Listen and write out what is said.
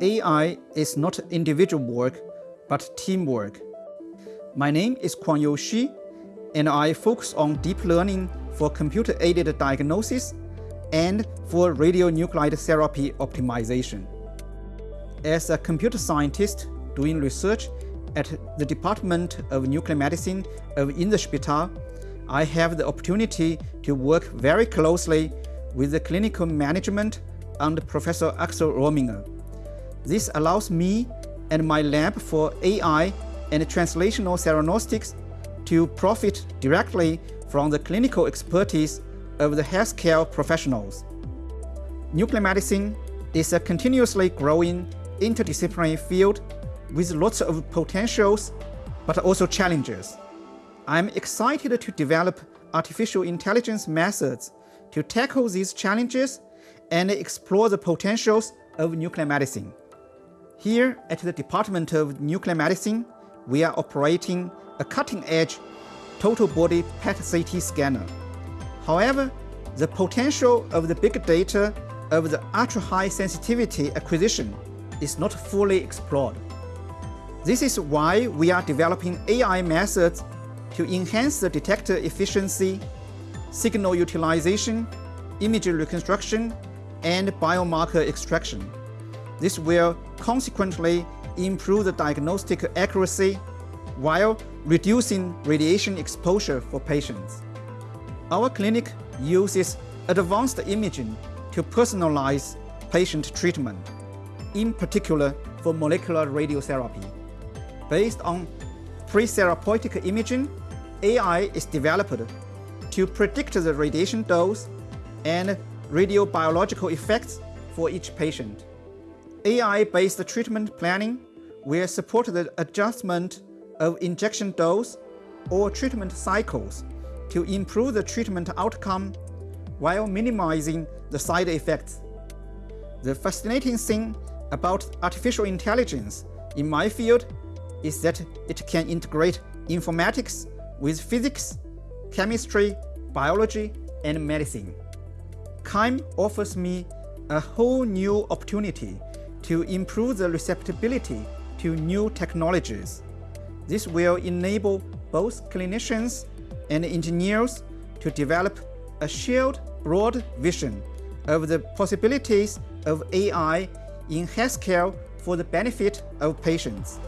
AI is not individual work, but teamwork. My name is Kuang-Yu Shi, and I focus on deep learning for computer-aided diagnosis and for radionuclide therapy optimization. As a computer scientist doing research at the Department of Nuclear Medicine of Inselspital, I have the opportunity to work very closely with the clinical management under Professor Axel Rominger. This allows me and my lab for AI and translational theranostics to profit directly from the clinical expertise of the healthcare professionals. Nuclear medicine is a continuously growing interdisciplinary field with lots of potentials, but also challenges. I'm excited to develop artificial intelligence methods to tackle these challenges and explore the potentials of nuclear medicine. Here at the Department of Nuclear Medicine, we are operating a cutting-edge total body PET-CT scanner. However, the potential of the big data of the ultra-high sensitivity acquisition is not fully explored. This is why we are developing AI methods to enhance the detector efficiency, signal utilization, image reconstruction, and biomarker extraction. This will consequently improve the diagnostic accuracy while reducing radiation exposure for patients. Our clinic uses advanced imaging to personalize patient treatment, in particular for molecular radiotherapy. Based on pre-therapeutic imaging, AI is developed to predict the radiation dose and radiobiological effects for each patient. AI-based treatment planning will support the adjustment of injection dose or treatment cycles to improve the treatment outcome while minimizing the side effects. The fascinating thing about artificial intelligence in my field is that it can integrate informatics with physics, chemistry, biology, and medicine. CAIM offers me a whole new opportunity to improve the receptibility to new technologies. This will enable both clinicians and engineers to develop a shared broad vision of the possibilities of AI in healthcare for the benefit of patients.